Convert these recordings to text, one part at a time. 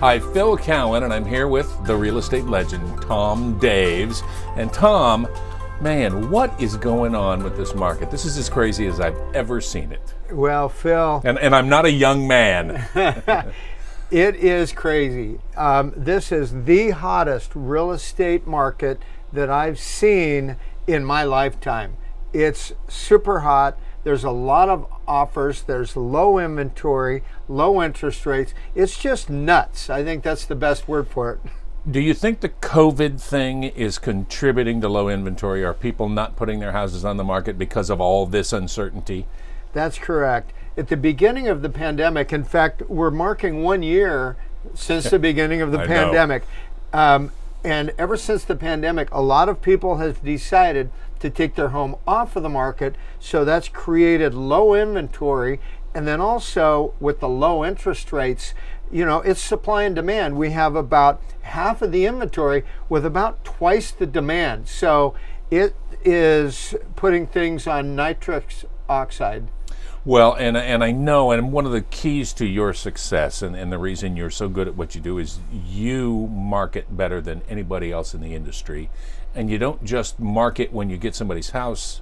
Hi, Phil Cowan, and I'm here with the real estate legend, Tom Daves. And Tom, man, what is going on with this market? This is as crazy as I've ever seen it. Well, Phil. And, and I'm not a young man. it is crazy. Um, this is the hottest real estate market that I've seen in my lifetime. It's super hot. There's a lot of offers. There's low inventory, low interest rates. It's just nuts. I think that's the best word for it. Do you think the COVID thing is contributing to low inventory? Are people not putting their houses on the market because of all this uncertainty? That's correct. At the beginning of the pandemic, in fact, we're marking one year since the beginning of the pandemic. Um, and ever since the pandemic, a lot of people have decided to take their home off of the market. So that's created low inventory. And then also with the low interest rates, you know, it's supply and demand. We have about half of the inventory with about twice the demand. So it is putting things on nitrous oxide. Well, and and I know, and one of the keys to your success, and, and the reason you're so good at what you do, is you market better than anybody else in the industry, and you don't just market when you get somebody's house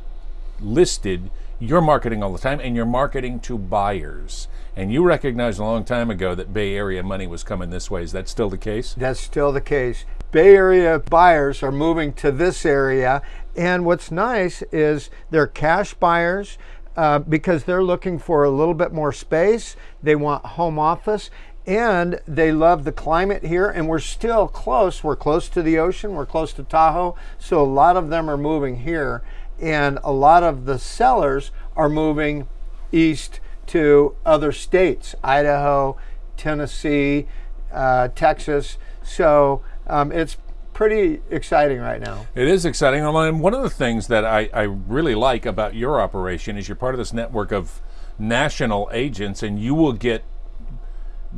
listed. You're marketing all the time, and you're marketing to buyers. And you recognized a long time ago that Bay Area money was coming this way. Is that still the case? That's still the case. Bay Area buyers are moving to this area, and what's nice is they're cash buyers uh, because they're looking for a little bit more space. They want home office and they love the climate here and we're still close. We're close to the ocean, we're close to Tahoe, so a lot of them are moving here and a lot of the sellers are moving east to other states, Idaho, Tennessee, uh, Texas. So um, it's pretty exciting right now. It is exciting. And one of the things that I, I really like about your operation is you're part of this network of national agents, and you will get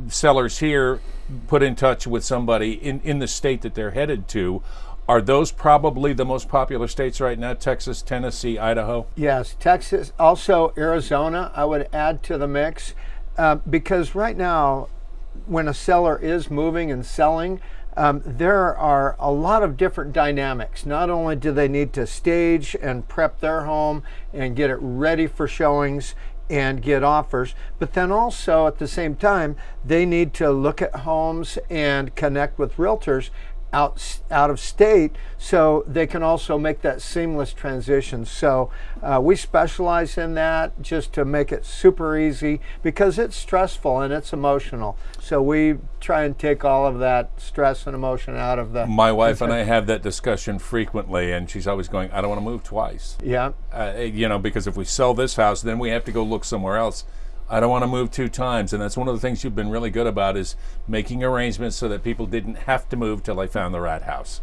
sellers here put in touch with somebody in, in the state that they're headed to. Are those probably the most popular states right now? Texas, Tennessee, Idaho? Yes, Texas, also Arizona, I would add to the mix. Uh, because right now, when a seller is moving and selling, um, there are a lot of different dynamics. Not only do they need to stage and prep their home and get it ready for showings and get offers, but then also at the same time, they need to look at homes and connect with realtors out out of state so they can also make that seamless transition. So uh, we specialize in that just to make it super easy because it's stressful and it's emotional. So we try and take all of that stress and emotion out of the my wife and i have that discussion frequently and she's always going i don't want to move twice. Yeah. Uh, you know because if we sell this house then we have to go look somewhere else I don't want to move two times. And that's one of the things you've been really good about is making arrangements so that people didn't have to move till they found the right house.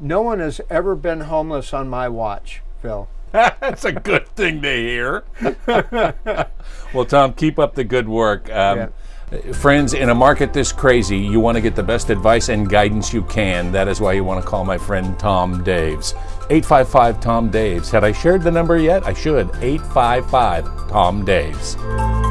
No one has ever been homeless on my watch, Phil. that's a good thing to hear. well, Tom, keep up the good work. Um, yeah. Friends, in a market this crazy, you want to get the best advice and guidance you can. That is why you want to call my friend Tom Daves. 855 Tom Daves. Had I shared the number yet? I should. 855 Tom Daves.